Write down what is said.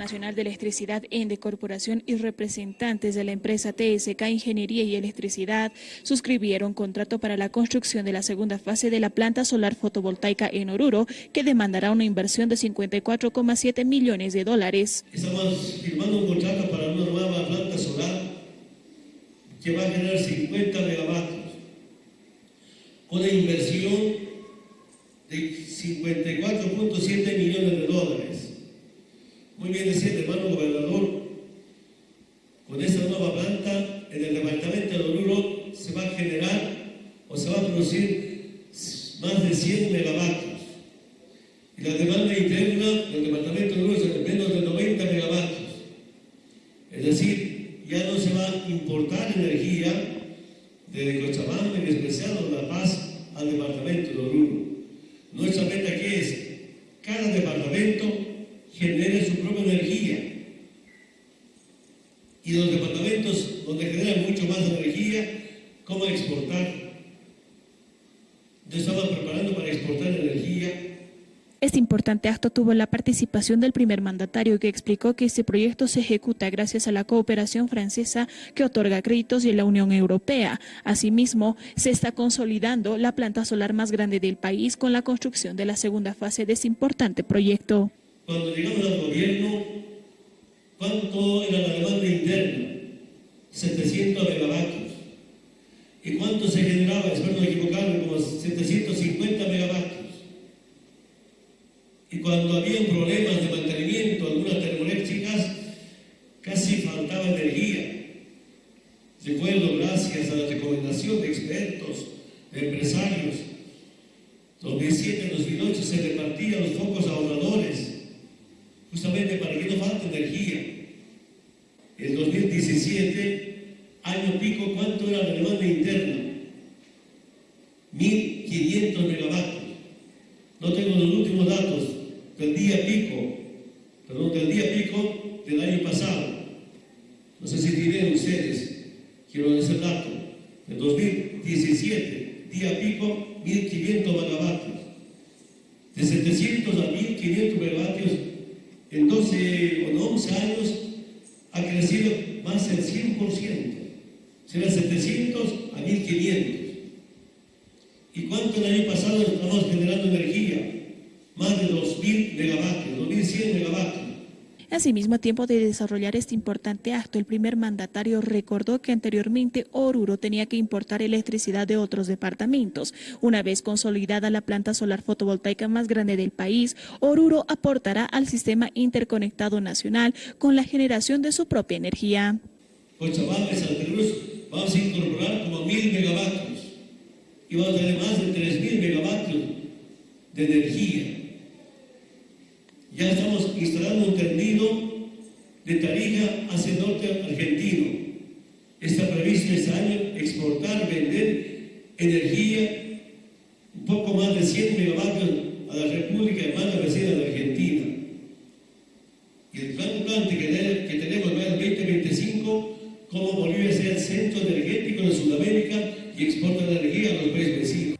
Nacional de Electricidad, ENDE Corporación y representantes de la empresa TSK Ingeniería y Electricidad suscribieron contrato para la construcción de la segunda fase de la planta solar fotovoltaica en Oruro, que demandará una inversión de 54,7 millones de dólares. Estamos firmando un contrato para una nueva planta solar que va a generar 50 megavatios, una inversión de 54.7 millones de dólares. Muy bien decía el hermano gobernador, con esta nueva planta en el departamento de Oruro se va a generar o se va a producir más de 100 megavatios. Y la demanda interna del departamento de Oruro es menos de 90 megavatios. Es decir, ya no se va a importar energía de Cochabamba, en especial de La Paz, al departamento de Oruro. Nuestra meta aquí es, cada departamento genere su propia energía. Y los departamentos donde generan mucho más energía, ¿cómo exportar? Yo estaba preparando para exportar energía. Este importante acto tuvo la participación del primer mandatario que explicó que este proyecto se ejecuta gracias a la cooperación francesa que otorga créditos y la Unión Europea. Asimismo, se está consolidando la planta solar más grande del país con la construcción de la segunda fase de este importante proyecto. Cuando llegamos al gobierno, ¿cuánto era la demanda interna? 700 megavatios. ¿Y cuánto se generaba? Espero no equivocarme, como 750 megavatios. Cuando había problemas de mantenimiento, algunas termoeléctricas, casi faltaba energía. Recuerdo, gracias a la recomendación de expertos, de empresarios, 2007-2008 se repartían los focos ahorradores justamente para que no falte energía. En 2017, año pico, ¿cuánto era la demanda interna? 1.500 megavatios. No tengo los últimos datos del día pico, perdón, del día pico del año pasado. No sé si tienen ustedes, quiero ese dato. En 2017, día pico, 1.500 megavatios. De 700 a 1.500 megavatios en 12 o 11 años ha crecido más del 100%. Será 700 a 1500. ¿Y cuánto el año pasado estamos generando energía? Más de 2000 megavatios, 2100 megavatios. Asimismo, a tiempo de desarrollar este importante acto, el primer mandatario recordó que anteriormente Oruro tenía que importar electricidad de otros departamentos. Una vez consolidada la planta solar fotovoltaica más grande del país, Oruro aportará al sistema interconectado nacional con la generación de su propia energía. Cochabamba y Santa Cruz vamos a incorporar como mil megavatios y vamos a tener más de tres mil megavatios de energía. Ya estamos instalando un tendido de Tarija hacia el norte argentino. Está previsto este año exportar, vender energía, un poco más de 100 megavatios a la República Hermana Vecina de Argentina. Y el plan, plan que, que tenemos para el 2025, como Bolivia sea el centro energético de Sudamérica y exporta energía a los países vecinos.